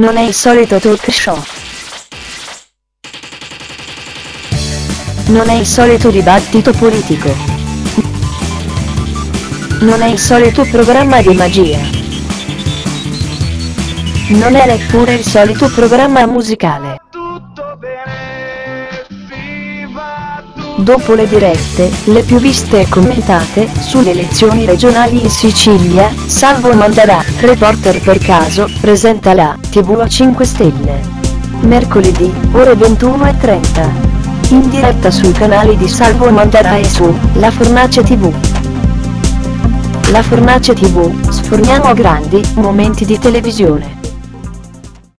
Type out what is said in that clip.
Non è il solito talk show. Non è il solito dibattito politico. Non è il solito programma di magia. Non è neppure il solito programma musicale. Dopo le dirette, le più viste e commentate, sulle elezioni regionali in Sicilia, Salvo Mandarà, reporter per caso, presenta la TV a 5 Stelle. Mercoledì, ore 21.30. In diretta sui canali di Salvo Mandarà e su La Fornace TV. La Fornace TV, sforniamo grandi momenti di televisione.